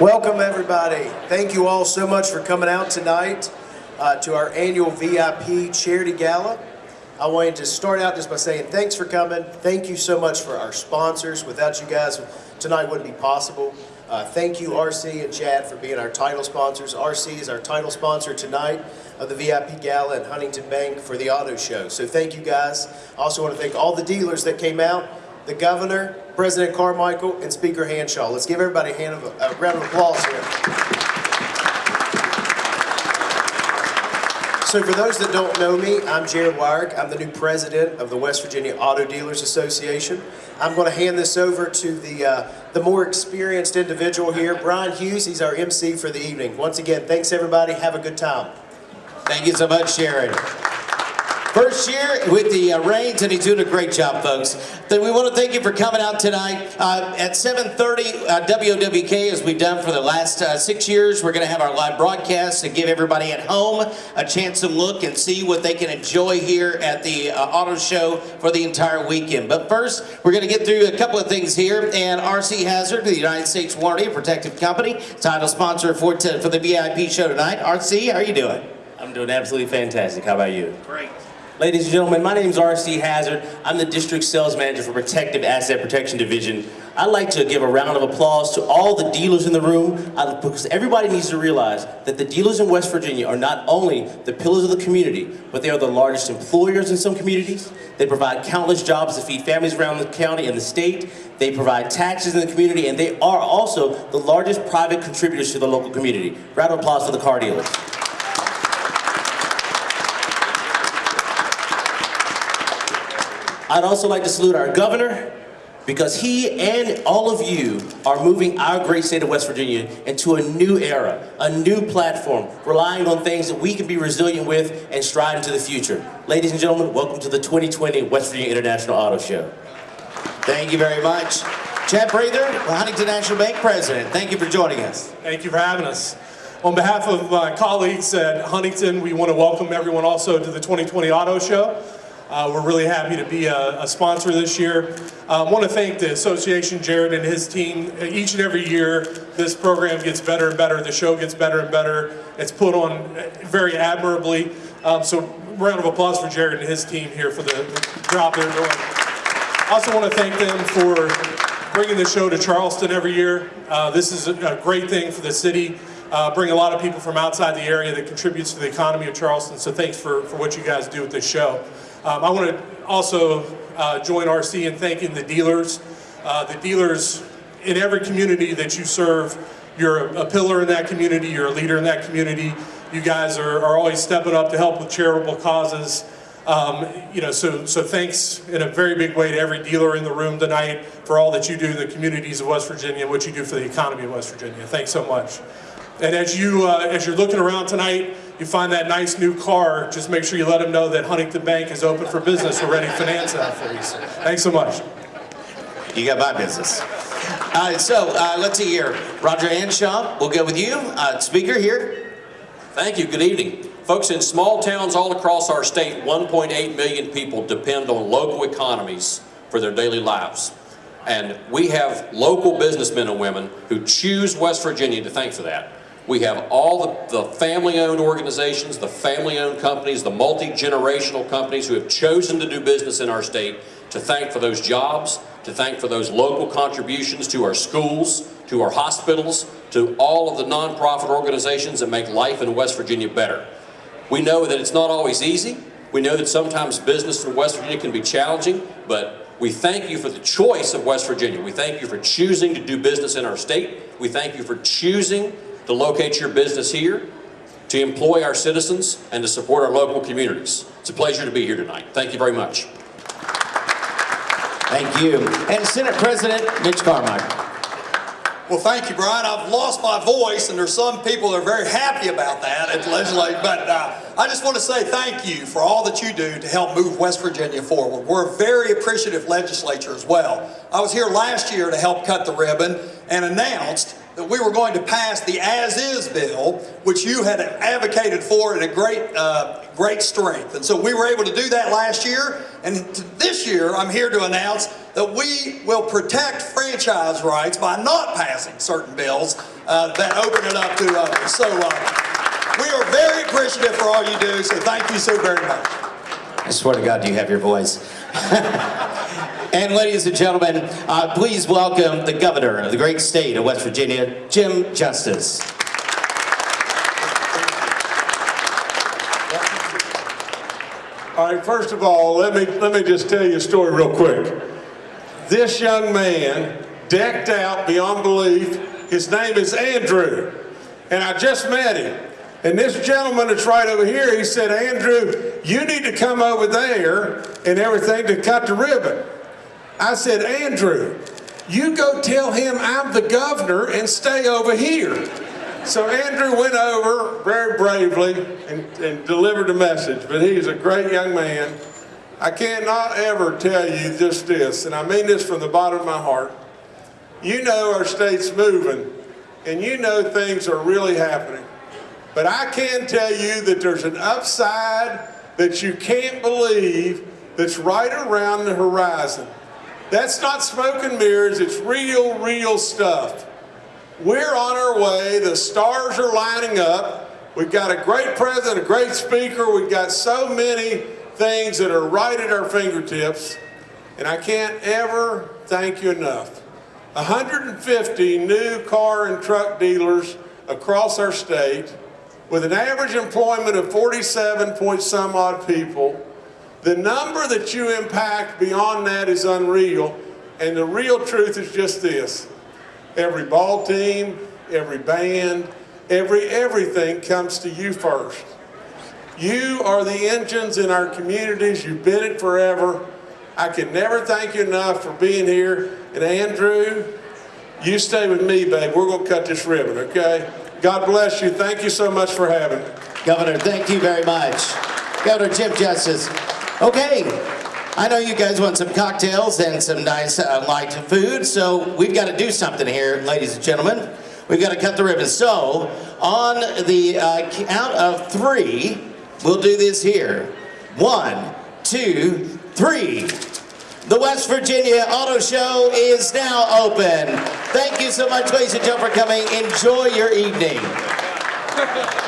Welcome, everybody. Thank you all so much for coming out tonight uh, to our annual VIP Charity Gala. I wanted to start out just by saying thanks for coming. Thank you so much for our sponsors. Without you guys, tonight wouldn't be possible. Uh, thank you, RC and Chad, for being our title sponsors. RC is our title sponsor tonight of the VIP Gala and Huntington Bank for the auto show. So thank you guys. I also want to thank all the dealers that came out, the governor, President Carmichael, and Speaker Hanshaw. Let's give everybody a, hand of, a round of applause here. So for those that don't know me, I'm Jared Wyrick. I'm the new president of the West Virginia Auto Dealers Association. I'm going to hand this over to the, uh, the more experienced individual here, Brian Hughes. He's our MC for the evening. Once again, thanks everybody. Have a good time. Thank you so much, Jared. First year with the uh, Reins, and he's doing a great job, folks. Then we want to thank you for coming out tonight. Uh, at 7.30, uh, WOWK, as we've done for the last uh, six years, we're going to have our live broadcast to give everybody at home a chance to look and see what they can enjoy here at the uh, auto show for the entire weekend. But first, we're going to get through a couple of things here. And RC Hazard, the United States Warranty and Protective Company, title sponsor for, for the VIP show tonight. RC, how are you doing? I'm doing absolutely fantastic. How about you? Great. Ladies and gentlemen, my name is R.C. Hazard. I'm the District Sales Manager for Protective Asset Protection Division. I'd like to give a round of applause to all the dealers in the room because everybody needs to realize that the dealers in West Virginia are not only the pillars of the community, but they are the largest employers in some communities. They provide countless jobs to feed families around the county and the state. They provide taxes in the community, and they are also the largest private contributors to the local community. Round of applause for the car dealers. I'd also like to salute our governor because he and all of you are moving our great state of West Virginia into a new era, a new platform, relying on things that we can be resilient with and stride into the future. Ladies and gentlemen, welcome to the 2020 West Virginia International Auto Show. Thank you very much. Chad Breather, the Huntington National Bank President, thank you for joining us. Thank you for having us. On behalf of my colleagues at Huntington, we want to welcome everyone also to the 2020 Auto Show. Uh, we're really happy to be a, a sponsor this year. I uh, want to thank the association, Jared and his team. Each and every year, this program gets better and better. The show gets better and better. It's put on very admirably. Um, so round of applause for Jared and his team here for the, the job they're doing. I also want to thank them for bringing the show to Charleston every year. Uh, this is a, a, great thing for the city. Uh, bring a lot of people from outside the area that contributes to the economy of Charleston. So thanks for, for what you guys do with this show. Um, I want to also uh, join RC in thanking the dealers. Uh, the dealers in every community that you serve, you're a, a, pillar in that community, you're a leader in that community. You guys are, are always stepping up to help with charitable causes. Um, you know, so, so thanks in a very big way to every dealer in the room tonight for all that you do in the communities of West Virginia, and what you do for the economy of West Virginia. Thanks so much. And as, you, uh, as you're looking around tonight, you find that nice new car, just make sure you let them know that Huntington Bank is open for business. We're ready to finance that for you. Thanks so much. You got my business. Uh, so uh, let's see here. Roger Hanshaw, we'll go with you. Uh, speaker here. Thank you. Good evening. Folks, in small towns all across our state, 1.8 million people depend on local economies for their daily lives. And we have local businessmen and women who choose West Virginia to thank for that. We have all the, the family-owned organizations, the family-owned companies, the multi-generational companies who have chosen to do business in our state to thank for those jobs, to thank for those local contributions to our schools, to our hospitals, to all of the nonprofit organizations that make life in West Virginia better. We know that it's not always easy. We know that sometimes business in West Virginia can be challenging, but we thank you for the choice of West Virginia. We thank you for choosing to do business in our state. We thank you for choosing to locate your business here, to employ our citizens, and to support our local communities. It's a pleasure to be here tonight. Thank you very much. Thank you. And Senate President Mitch Carmichael. Well, thank you, Brian. I've lost my voice, and there's some people that are very happy about that at legislature. But uh, I just want to say thank you for all that you do to help move West Virginia forward. We're a very appreciative legislature as well. I was here last year to help cut the ribbon and announced that we were going to pass the as-is bill, which you had advocated for in a great, uh, great strength. And so we were able to do that last year. And this year, I'm here to announce that we will protect franchise rights by not passing certain bills uh, that open it up to others. So uh, we are very appreciative for all you do, so thank you so very much. I swear to God, do you have your voice. and ladies and gentlemen, uh, please welcome the governor of the great state of West Virginia, Jim Justice. All right, first of all, let me, let me just tell you a story real quick. This young man, decked out beyond belief, his name is Andrew, and I just met him. And this gentleman that's right over here, he said, Andrew, you need to come over there and everything to cut the ribbon. I said, Andrew, you go tell him I'm the governor and stay over here. So Andrew went over very bravely and, and delivered the message, but he's a great young man. I cannot ever tell you just this, and I mean this from the bottom of my heart. You know our state's moving, and you know things are really happening. But I can tell you that there's an upside that you can't believe that's right around the horizon. That's not smoke and mirrors, it's real, real stuff. We're on our way. The stars are lining up. We've got a great president, a great speaker. We've got so many things that are right at our fingertips. And I can't ever thank you enough. 150 new car and truck dealers across our state with an average employment of 47 point some odd people. The number that you impact beyond that is unreal. And the real truth is just this every ball team, every band, every everything comes to you first. You are the engines in our communities. You've been it forever. I can never thank you enough for being here. And Andrew, you stay with me, babe. We're going to cut this ribbon, okay? God bless you. Thank you so much for having me. Governor, thank you very much. Governor Jim Justice. Okay, I know you guys want some cocktails and some nice uh, light food, so we've got to do something here, ladies and gentlemen. We've got to cut the ribbon. So, on the uh, count of three, we'll do this here. One, two, three. The West Virginia Auto Show is now open. Thank you so much, ladies and gentlemen, for coming. Enjoy your evening.